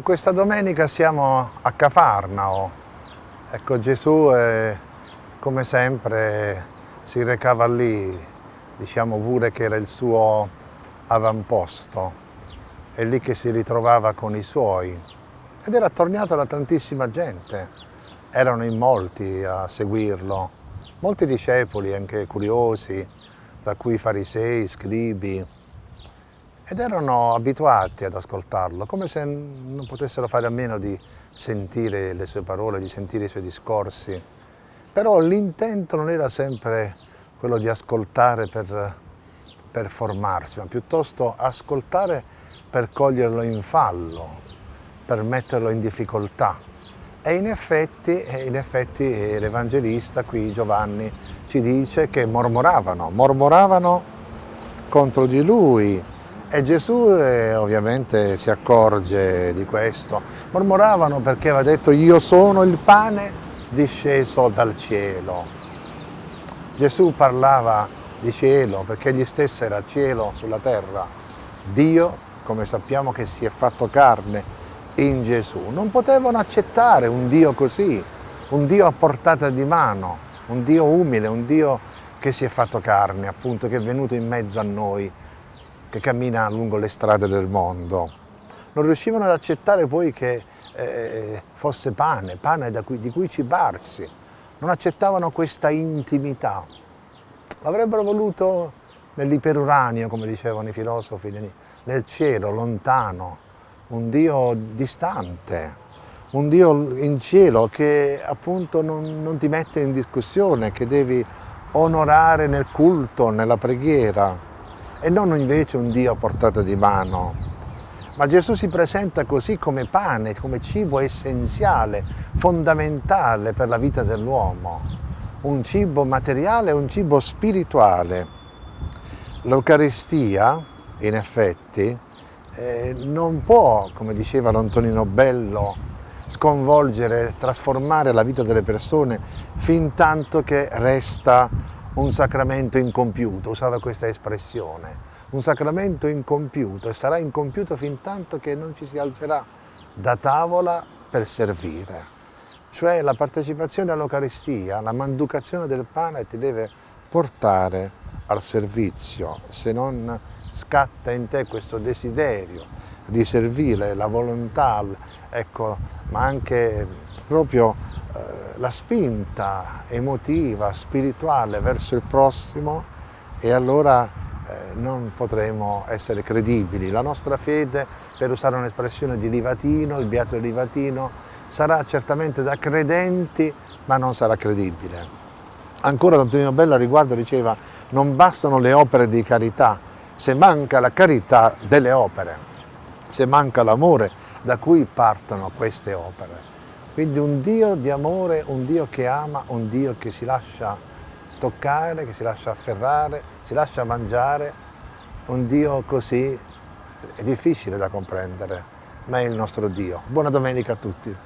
Questa domenica siamo a Cafarnao. Ecco, Gesù, eh, come sempre, si recava lì, diciamo pure che era il suo avamposto. È lì che si ritrovava con i suoi. Ed era attorniato da tantissima gente. Erano in molti a seguirlo. Molti discepoli, anche curiosi, tra cui farisei, scribi, ed erano abituati ad ascoltarlo, come se non potessero fare a meno di sentire le sue parole, di sentire i suoi discorsi. Però l'intento non era sempre quello di ascoltare per, per formarsi, ma piuttosto ascoltare per coglierlo in fallo, per metterlo in difficoltà. E in effetti, in effetti l'Evangelista qui, Giovanni, ci dice che mormoravano, mormoravano contro di lui, e Gesù eh, ovviamente si accorge di questo. Mormoravano perché aveva detto io sono il pane disceso dal cielo. Gesù parlava di cielo perché egli stesso era cielo sulla terra. Dio, come sappiamo che si è fatto carne in Gesù. Non potevano accettare un Dio così, un Dio a portata di mano, un Dio umile, un Dio che si è fatto carne, appunto, che è venuto in mezzo a noi che cammina lungo le strade del mondo. Non riuscivano ad accettare poi che eh, fosse pane, pane cui, di cui cibarsi. Non accettavano questa intimità. L'avrebbero voluto nell'iperuranio, come dicevano i filosofi, nel cielo, lontano, un Dio distante, un Dio in cielo che appunto non, non ti mette in discussione, che devi onorare nel culto, nella preghiera e non invece un Dio a portata di mano. Ma Gesù si presenta così come pane, come cibo essenziale, fondamentale per la vita dell'uomo, un cibo materiale un cibo spirituale. L'Eucaristia, in effetti, eh, non può, come diceva Antonino Bello, sconvolgere, trasformare la vita delle persone fin tanto che resta un sacramento incompiuto, usava questa espressione, un sacramento incompiuto e sarà incompiuto fin tanto che non ci si alzerà da tavola per servire. Cioè la partecipazione all'Eucaristia, la manducazione del pane ti deve portare al servizio, se non scatta in te questo desiderio di servire, la volontà, ecco, ma anche proprio eh, la spinta emotiva, spirituale verso il prossimo e allora eh, non potremo essere credibili. La nostra fede, per usare un'espressione di Livatino, il beato Livatino, sarà certamente da credenti ma non sarà credibile. Ancora Antonino Bello a riguardo diceva non bastano le opere di carità, se manca la carità delle opere, se manca l'amore da cui partono queste opere. Quindi un Dio di amore, un Dio che ama, un Dio che si lascia toccare, che si lascia afferrare, si lascia mangiare, un Dio così è difficile da comprendere, ma è il nostro Dio. Buona domenica a tutti.